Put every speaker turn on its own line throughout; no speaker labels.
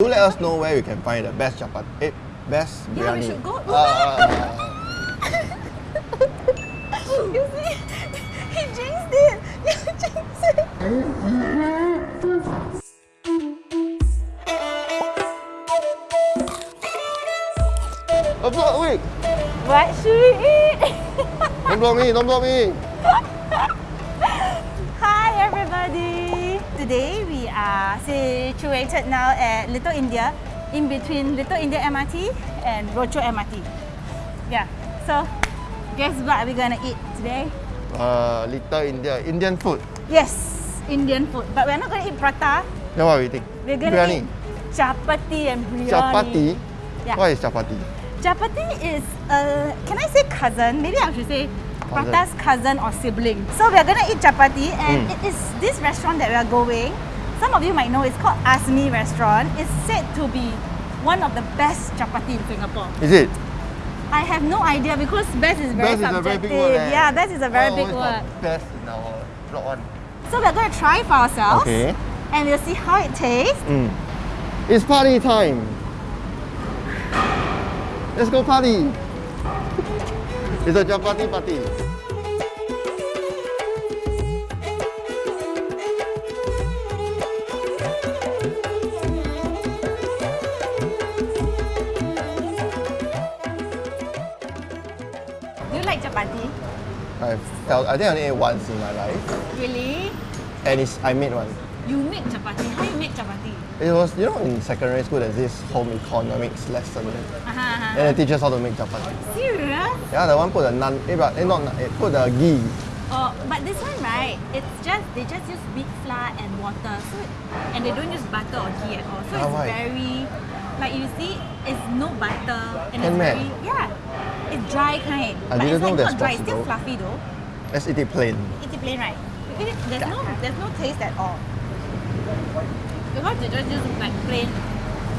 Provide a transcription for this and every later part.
Do let us know where we can find the best chapati, eh, best
Yeah, we should go-
Uh,
you see? He jinxed it. You jinxed it.
oh, block, wait!
What should we eat?
Don't block me, don't block me!
Today we are situated now at Little India, in between Little India MRT and Rochor MRT. Yeah, so guess what we're gonna eat today?
Uh, Little India, Indian food.
Yes, Indian food. But we're not gonna eat prata.
Then what we think?
We're gonna
biryani.
eat chapati and biryani.
Chapati?
Yeah.
What is chapati?
Chapati is, uh, can I say cousin? Maybe I should say. Prata's cousin or sibling. So we're gonna eat chapati and
Mm.
it is this restaurant that we are going. Some of you might know it's called Asmi Restaurant. It's said to be one of the best chapati in Singapore.
Is it?
I have no idea because best is very
best is
subjective.
big word. eh?
Yeah, best is a very
Why
big word.
Best in our block one.
So we're gonna try for ourselves
Okay.
and we'll see how it tastes.
Mm. It's party time. Let's go party. It's a chapati party.
Do you like chapati?
I felt I think I only ate once in my life,
Really?
and it's I made one.
You make chapati? How you make chapati?
It was you know in secondary school there's this home economics lesson,
Uh-huh, uh-huh.
and they teach us how to make chapati.
Serious?
Yeah, the one put the naan, eh, but eh, not naan, eh, put the ghee.
Oh, but this one right, it's just they just use wheat flour and water, so and they don't use butter or ghee at all. So
Ah,
it's very, like you see, it's no butter and it's
Handmade.
very yeah, it's dry kind.
I
but
didn't
it's
know
like not dry, it's still fluffy though.
Let's eat it plain.
Eat it plain, right? It, there's no there's no taste at all. Because they just use like plain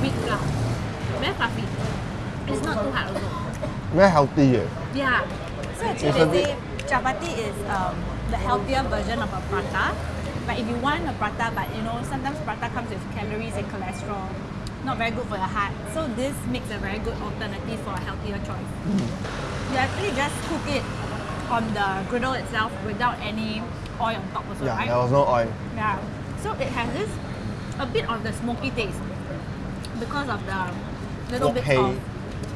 wheat flour. Very fluffy. It's not too hard also.
Very healthy. Eh.
Yeah. So actually they say chapati is um, the healthier version of a prata. But if you want a prata, but you know, sometimes prata comes with calories and cholesterol, not very good for your heart. So this makes a very good alternative for a healthier choice. You actually just cook it on the griddle itself without any oil on top also,
Yeah,
right?
there was no oil.
Yeah. So it has this a bit of the smoky taste because of the little bit of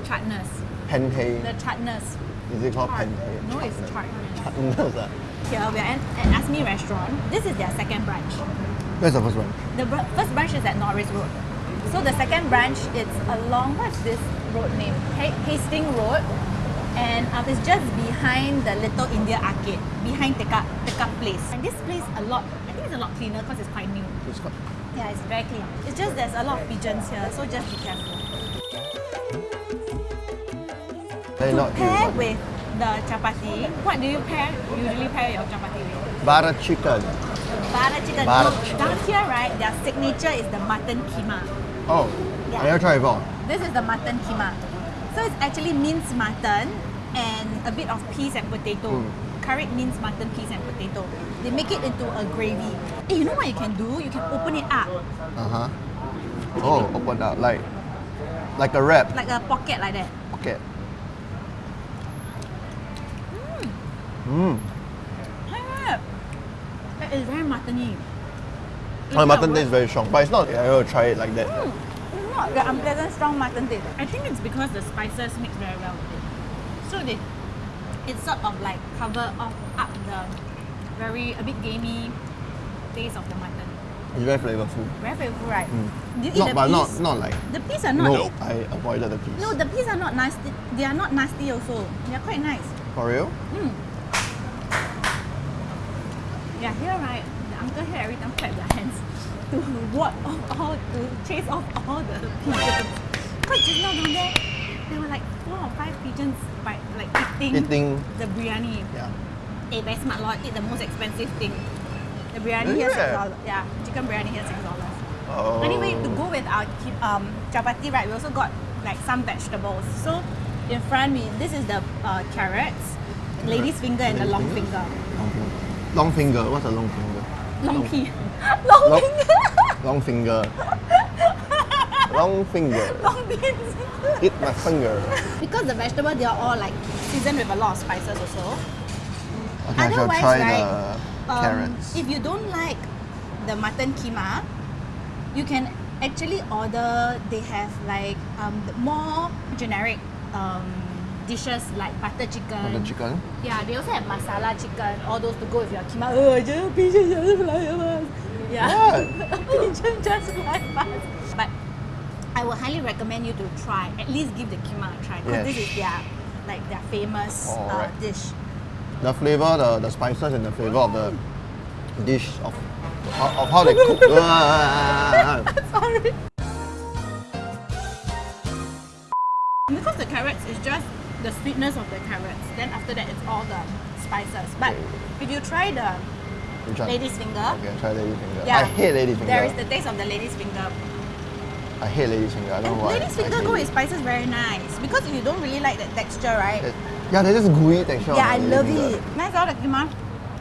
chartness.
Pente.
The chartness.
Is it called
Chart.
pente?
No, it's.
Chartness, ah.
Here we are at, at Asmi Restaurant. This is their second branch.
Where's the first one?
The br- first branch is at Norris Road. So the second branch it's along what's this road name? Ha- Hastings Road, and um, it's just behind the Little India Arcade, behind Tekka Tekka Place. And this place a lot. I think it's a lot cleaner because it's quite new.
It's got-
Yeah, it's very clean. It's just there's a lot of pigeons here, so just be careful.
They're
To
not
pair
human.
with the chapati, what do you pair? Usually pair your chapati with?
Butter chicken.
Butter chicken. No,
chicken.
Down here, right, their signature is the mutton keema.
Oh,
Yeah.
I never tried before.
This is the mutton keema. So it's actually minced mutton and a bit of peas and potato.
Mm.
Curried minced mutton, peas and potato. They make it into a gravy. Eh, you know what you can do? You can open it up
Uh huh. Oh, open up like like a wrap
like a pocket like that.
pocket. Mmm.
Yeah. It is very muttony.
Oh, the mutton tastes very strong, but it's not. I will try it like that.
Mm, It's not the unpleasant strong mutton taste. I think it's because the spices mix very well with it. So they, it sort of like cover off up the very a bit gamey taste of the mutton.
It's very flavorful.
Very flavorful, right?
Mm.
Do you eat
Not,
the
but not not like.
The peas are not.
No, I avoided the peas.
No, the peas are not nasty. They are not nasty also. They are quite nice.
For real?
Mm. Yeah, here right, the uncle here every time clap their hands to ward off all to chase off all the pigeons. Because just now down there, there were like four or five pigeons by like eating,
Eating.
the biryani.
Yeah.
Eh, very smart lord, eat the most expensive thing. The biryani
Is
here six dollars. Yeah, chicken biryani here is six dollars.
Oh.
Anyway, to go with our um, chapati, right, we also got like some vegetables. So in front, we this is the uh, carrots, lady's finger, and the long finger.
Long finger. Long finger. What's a long finger?
Long pea. Long
Long-
finger.
Long finger. Long finger.
long beans.
Eat my finger.
because the vegetable they are all like seasoned with a lot of spices also.
Okay,
Otherwise,
try
right,
the
Um,
carrots.
If you don't like the mutton keema, you can actually order. They have like um, more generic um, dishes like butter chicken.
the chicken.
Yeah, they also have masala chicken, all those to go with your keema. Oh, just pigeon just fly past. Yeah, pigeon just fly past. I would highly recommend you to try. At least give the keema a try because this
Yes.
is their like their famous uh,
Alright.
dish.
The flavor, the, the spices, and the flavor of the dish of, of, how they cook.
Sorry. Because the carrots is just the sweetness of the carrots. Then after that, it's all the spices. But
Okay.
if you try the lady's finger,
Okay, try lady's finger.
yeah,
I hate lady's finger.
There is the taste of the lady's finger.
I hate lady's finger. I don't know why.
lady's finger go with spices very nice. Because if you don't really like that texture, right?
It- Yeah, there's this gooey texture.
yeah, I love
finger.
it. Nice all the keema.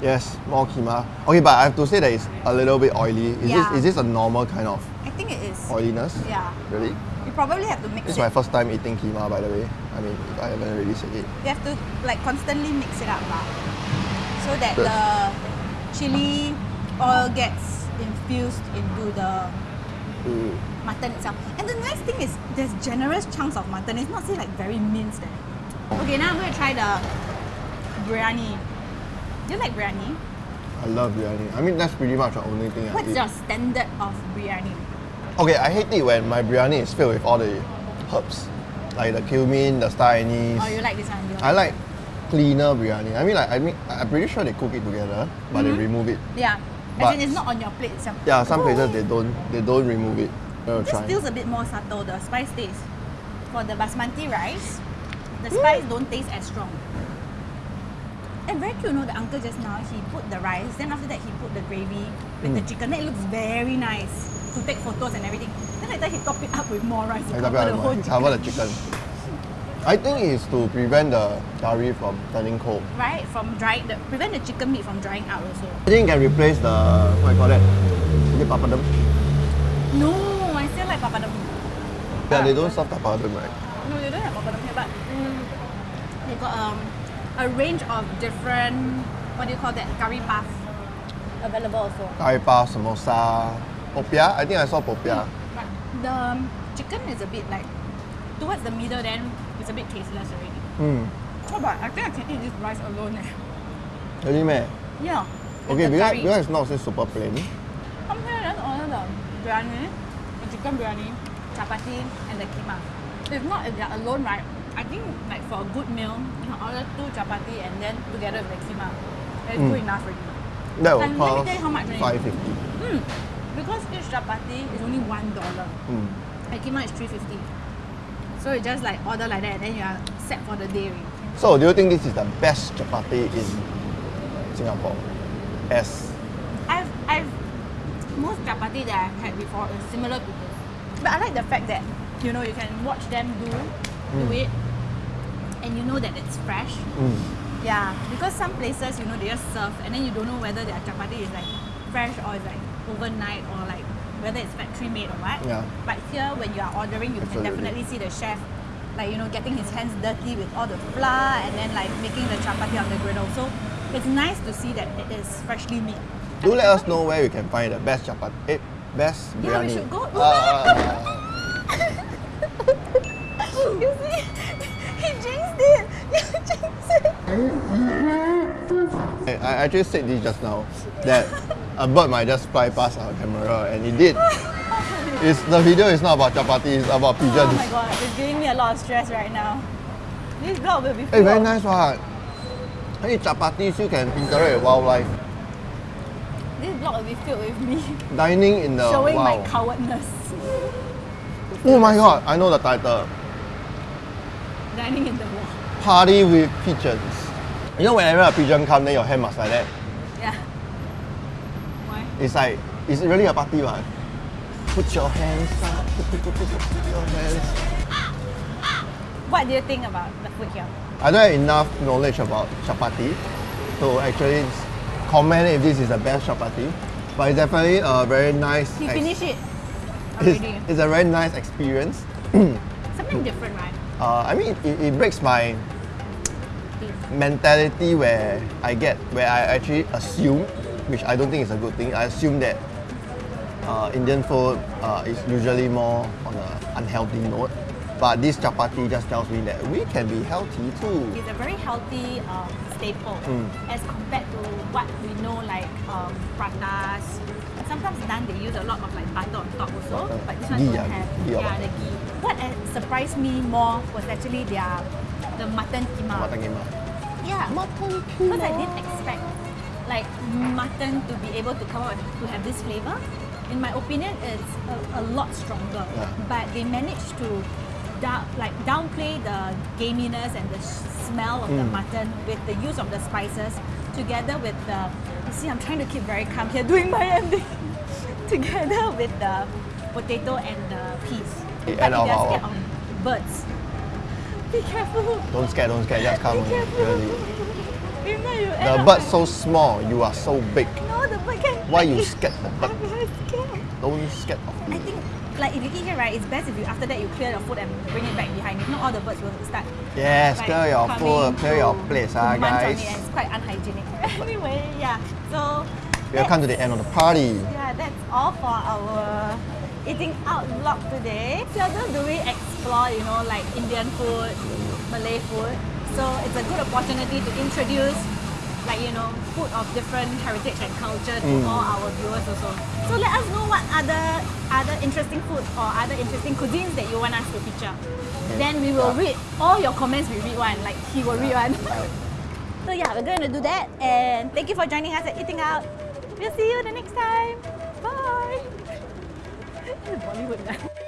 Yes, more keema. Okay, but I have to say that it's a little bit oily. Is
Yeah.
this is this a normal kind of
I think it is.
oiliness?
Yeah.
Really?
You probably have to mix
This is
it.
my first time eating keema, by the way. I mean, I haven't really said it.
You have to like constantly mix it up lah. So that the chili oil gets infused into the
Mm.
mutton itself. And the nice thing is there's generous chunks of mutton. It's not say like very minced. Eh. Okay, now I'm going to try the biryani. Do you like biryani?
I love biryani. I mean, that's pretty much the only thing I
What's
eat.
your standard of biryani?
Okay, I hate it when my biryani is filled with all the herbs, like the cumin, the star anise.
Oh, you like this one?
I like cleaner biryani. I mean, like I mean, I'm pretty sure they cook it together, but they remove it.
Yeah.
But-
As in it's not on your plate itself.
Yeah, some places they don't they don't remove it.
This
try.
feels a bit more subtle, the spice taste. For the basmati rice, the spice don't taste as strong. And very cute, you know, the uncle just now, he put the rice, then after that he put the gravy with the
Mm.
chicken. Then it looks very nice to take photos and everything. Then later he top it up with more rice to
I
cover the whole chicken.
cover the chicken. I think it's to prevent the curry from turning cold.
Right? From drying, the, prevent the chicken meat from drying out also.
I think it can replace the what you call that? Is it papadum?
No, I still like papadum.
Yeah, they don't serve papadum, right?
No, they don't have papadum here, but mm, they got um, a range of different, what do you call that, curry puff available also.
Curry puff, samosa, popia. I think I saw popia.
But the um, chicken is a bit like, towards the middle then, it's a bit tasteless already.
Hmm.
Oh, but I think I can eat this rice alone eh.
Really, meh?
Yeah.
Okay, because, because it's not so super plain.
Come here, let's order the biryani, the chicken biryani, chapati, and the keema. If not, if they're alone, right, I think like for a good meal, you can order two chapati and then together with the keema. That's
Mm.
good enough already.
That will
And let me tell you how much
five fifty.
Hmm. Because each chapati is only one dollar.
Mm.
And keema is three fifty. So you just like order like that, and then you are set for the day.
So, do you think this is the best chapati in Singapore? As
I've I've most chapati that I've had before is similar to this. But I like the fact that you know you can watch them do do
Mm.
it and you know that it's fresh.
mm,
Yeah. Because some places, you know, they just serve and then you don't know whether their chapati is like fresh or it's like overnight or like whether it's factory made or what.
Yeah.
But here when you are ordering you
Absolutely.
can definitely see the chef like you know getting his hands dirty with all the flour and then like making the chapati on the griddle. So it's nice to see that it is freshly made.
do let us know where we can find the best chapati. Eh, best
Yeah, we should go.
Uh,
you see? He jinxed it! You jinxed it!
I I actually said this just now that a bird might just fly past our camera, and it did. It's the video is not about chapati, it's about pigeons.
Oh my god, it's giving me a lot of stress right now. This vlog will be
Hey,
full
very
of-
nice one. Hey, chapati still can interact with wildlife.
This vlog will be filled with me
Dining in the
showing my cowardness.
Oh my god, I know the title.
Dining in the.
Party with pigeons. You know whenever a pigeon come, then your hand must like that. It's like it's really a party one. Put your hands up. Put, put, put, put, put your hands.
What do you think about the food here?
I don't have enough knowledge about chapati to actually comment if this is the best chapati. But it's definitely a very nice.
He
ex-
finished it.
It's,
already.
it's a very nice experience.
Something different, right?
Uh, I mean, it, it breaks my mentality where I get where I actually assume, which I don't think is a good thing. I assume that uh, Indian food uh, is usually more on an unhealthy note. But this chapati just tells me that we can be healthy too.
It's a very healthy um, staple
Mm.
as compared to what we know like um, pratas. Sometimes naan they use a lot of like butter on top also,
Butter.
but this one don't have.
ghee
yeah,
what?
the ghee. What uh, surprised me more was actually their the mutton keema.
Mutton keema.
Yeah,
Mutton
because I didn't expect like mutton to be able to come out to have this flavor. In my opinion, it's a, a lot stronger.
Yeah.
But they managed to like downplay the gaminess and the smell of the
Mm.
mutton with the use of the spices together with the. You see, I'm trying to keep very calm here doing my ending. together with the potato and the peas.
The
But
end
if
of
you're
our-
scared of birds, be careful.
Don't scare, don't scare, just come.
Be careful.
Really.
Remember you end
The
like-
so small, you are so big.
No, the bird can.
Why you scared the bird?
I'm very scared.
Don't scared of me.
I think, like, if you eat here, right, it's best if you after that you clear the food and bring it back behind. If not, all the birds will start.
Yes,
like,
clear your food, clear your
place,
ah, guys.
it it's quite unhygienic. anyway, yeah. So.
We have come to the end of the party.
Yeah, that's all for our eating out vlog today. Seldom do we explore, you know, like Indian food, Malay food. So it's a good opportunity to introduce, like you know, food of different heritage and culture to
Mm.
all our viewers also. So let us know what other other interesting food or other interesting cuisines that you want us to feature. Then we will
Yeah.
read all your comments. We read one, like he will read one. So yeah, we're going to do that. And thank you for joining us at Eating Out. We'll see you the next time. Bye. Bollywood.